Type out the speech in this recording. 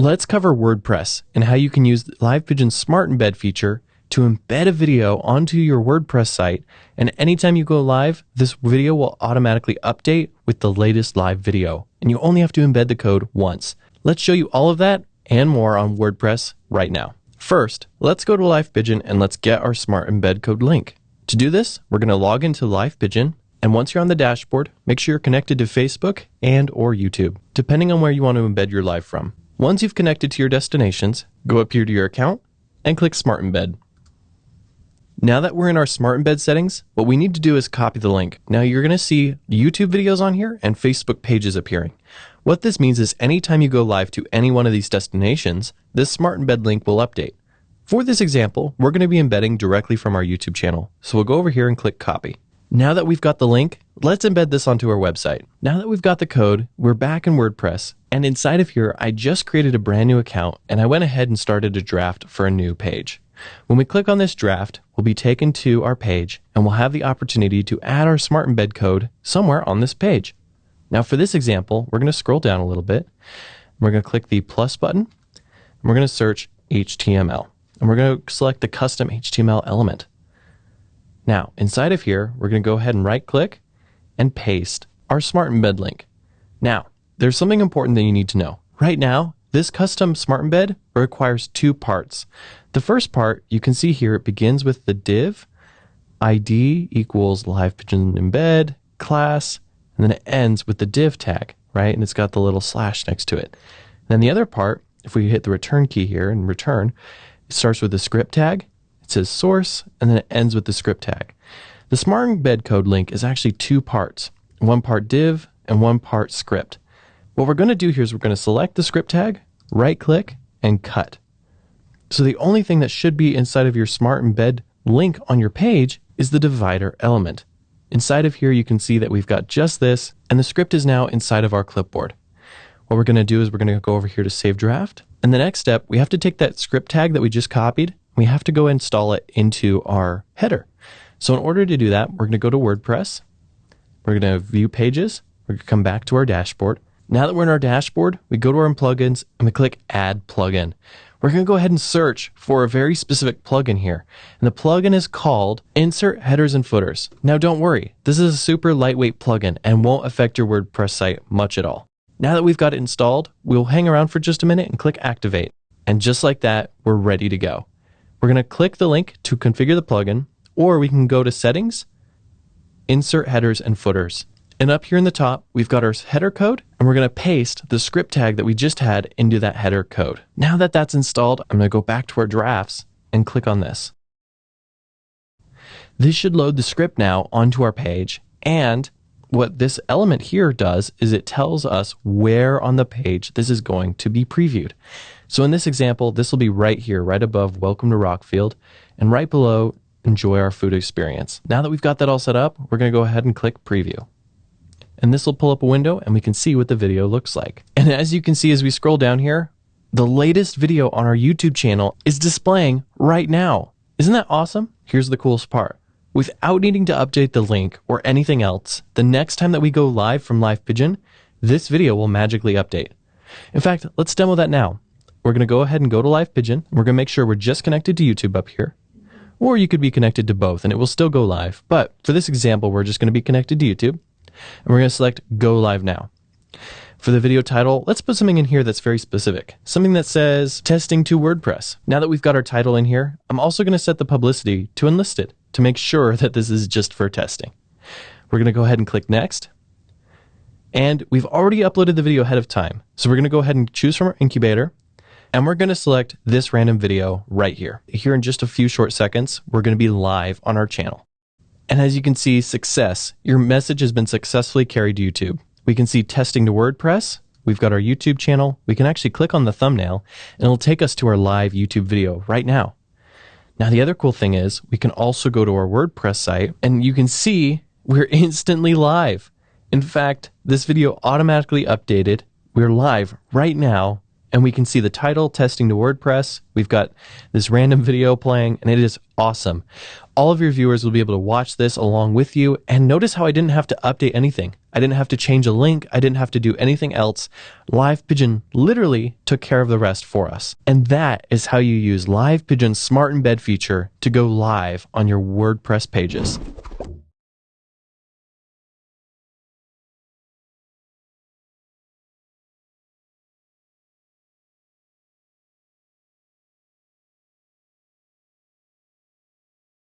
let's cover WordPress and how you can use Live Pigeon's Smart Embed feature to embed a video onto your WordPress site. And anytime you go live, this video will automatically update with the latest live video. And you only have to embed the code once. Let's show you all of that and more on WordPress right now. First, let's go to LivePigeon and let's get our Smart Embed Code link. To do this, we're going to log into LivePigeon And once you're on the dashboard, make sure you're connected to Facebook and or YouTube, depending on where you want to embed your live from. Once you've connected to your destinations, go up here to your account and click Smart Embed. Now that we're in our Smart Embed settings, what we need to do is copy the link. Now you're going to see YouTube videos on here and Facebook pages appearing. What this means is anytime you go live to any one of these destinations, this Smart Embed link will update. For this example, we're going to be embedding directly from our YouTube channel. So we'll go over here and click copy. Now that we've got the link, let's embed this onto our website. Now that we've got the code, we're back in WordPress. And inside of here, I just created a brand new account and I went ahead and started a draft for a new page. When we click on this draft, we'll be taken to our page and we'll have the opportunity to add our Smart Embed code somewhere on this page. Now for this example, we're going to scroll down a little bit. We're going to click the plus button and we're going to search HTML. And we're going to select the custom HTML element. Now, inside of here, we're going to go ahead and right click and paste our Smart Embed link. Now, there's something important that you need to know. Right now, this custom Smart Embed requires two parts. The first part, you can see here, it begins with the div ID equals live pigeon embed class, and then it ends with the div tag, right? And it's got the little slash next to it. And then the other part, if we hit the return key here and return, it starts with the script tag, says source, and then it ends with the script tag. The Smart Embed code link is actually two parts, one part div and one part script. What we're going to do here is we're going to select the script tag, right click, and cut. So the only thing that should be inside of your Smart Embed link on your page is the divider element. Inside of here, you can see that we've got just this, and the script is now inside of our clipboard. What we're going to do is we're going to go over here to save draft. And the next step, we have to take that script tag that we just copied we have to go install it into our header. So in order to do that, we're going to go to WordPress. We're going to view pages. We're going to come back to our dashboard. Now that we're in our dashboard, we go to our plugins and we click add plugin. We're going to go ahead and search for a very specific plugin here. And the plugin is called Insert Headers and Footers. Now don't worry, this is a super lightweight plugin and won't affect your WordPress site much at all. Now that we've got it installed, we'll hang around for just a minute and click activate. And just like that, we're ready to go. We're going to click the link to configure the plugin, or we can go to Settings, Insert Headers and Footers. And up here in the top, we've got our header code, and we're going to paste the script tag that we just had into that header code. Now that that's installed, I'm going to go back to our drafts and click on this. This should load the script now onto our page, and what this element here does is it tells us where on the page this is going to be previewed. So in this example, this will be right here, right above Welcome to Rockfield, and right below Enjoy Our Food Experience. Now that we've got that all set up, we're going to go ahead and click Preview. And this will pull up a window and we can see what the video looks like. And as you can see as we scroll down here, the latest video on our YouTube channel is displaying right now. Isn't that awesome? Here's the coolest part. Without needing to update the link or anything else, the next time that we go live from Live Pigeon, this video will magically update. In fact, let's demo that now. We're going to go ahead and go to Live Pigeon. We're going to make sure we're just connected to YouTube up here. Or you could be connected to both and it will still go live. But for this example, we're just going to be connected to YouTube. And we're going to select Go Live Now. For the video title, let's put something in here that's very specific. Something that says testing to WordPress. Now that we've got our title in here, I'm also going to set the publicity to unlisted to make sure that this is just for testing. We're going to go ahead and click next. And we've already uploaded the video ahead of time. So we're going to go ahead and choose from our incubator. And we're going to select this random video right here. Here in just a few short seconds, we're going to be live on our channel. And as you can see, success. Your message has been successfully carried to YouTube. We can see testing to WordPress. We've got our YouTube channel. We can actually click on the thumbnail and it'll take us to our live YouTube video right now. Now, the other cool thing is we can also go to our WordPress site and you can see we're instantly live. In fact, this video automatically updated. We're live right now and we can see the title testing to WordPress. We've got this random video playing and it is awesome. All of your viewers will be able to watch this along with you and notice how I didn't have to update anything. I didn't have to change a link. I didn't have to do anything else. Live Pigeon literally took care of the rest for us. And that is how you use Live Pigeon's Smart Embed feature to go live on your WordPress pages.